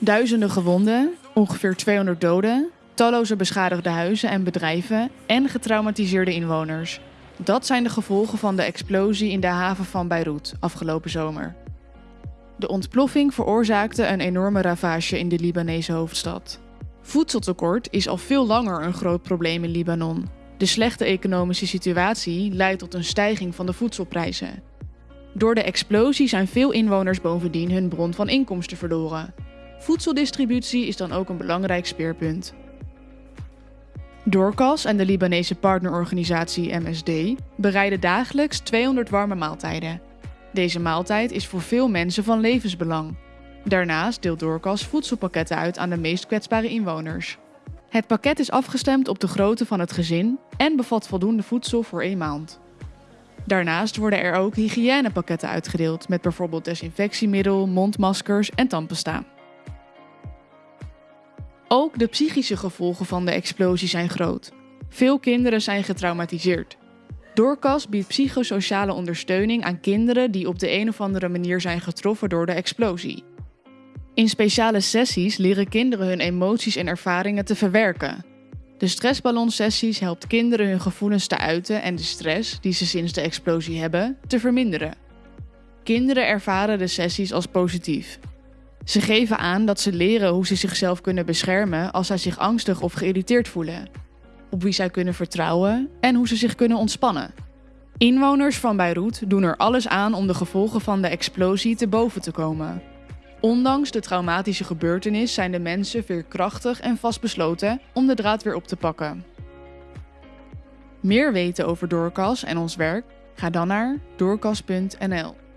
Duizenden gewonden, ongeveer 200 doden, talloze beschadigde huizen en bedrijven en getraumatiseerde inwoners. Dat zijn de gevolgen van de explosie in de haven van Beirut afgelopen zomer. De ontploffing veroorzaakte een enorme ravage in de Libanese hoofdstad. Voedseltekort is al veel langer een groot probleem in Libanon. De slechte economische situatie leidt tot een stijging van de voedselprijzen. Door de explosie zijn veel inwoners bovendien hun bron van inkomsten verloren. Voedseldistributie is dan ook een belangrijk speerpunt. Doorkas en de Libanese partnerorganisatie MSD bereiden dagelijks 200 warme maaltijden. Deze maaltijd is voor veel mensen van levensbelang. Daarnaast deelt Doorkas voedselpakketten uit aan de meest kwetsbare inwoners. Het pakket is afgestemd op de grootte van het gezin en bevat voldoende voedsel voor één maand. Daarnaast worden er ook hygiënepakketten uitgedeeld met bijvoorbeeld desinfectiemiddel, mondmaskers en tandpasta. Ook de psychische gevolgen van de explosie zijn groot. Veel kinderen zijn getraumatiseerd. Doorkas biedt psychosociale ondersteuning aan kinderen die op de een of andere manier zijn getroffen door de explosie. In speciale sessies leren kinderen hun emoties en ervaringen te verwerken. De stressballonsessies helpt kinderen hun gevoelens te uiten en de stress die ze sinds de explosie hebben te verminderen. Kinderen ervaren de sessies als positief. Ze geven aan dat ze leren hoe ze zichzelf kunnen beschermen als zij zich angstig of geïrriteerd voelen, op wie zij kunnen vertrouwen en hoe ze zich kunnen ontspannen. Inwoners van Beirut doen er alles aan om de gevolgen van de explosie te boven te komen. Ondanks de traumatische gebeurtenis zijn de mensen veerkrachtig en vastbesloten om de draad weer op te pakken. Meer weten over Doorkas en ons werk? Ga dan naar doorkas.nl.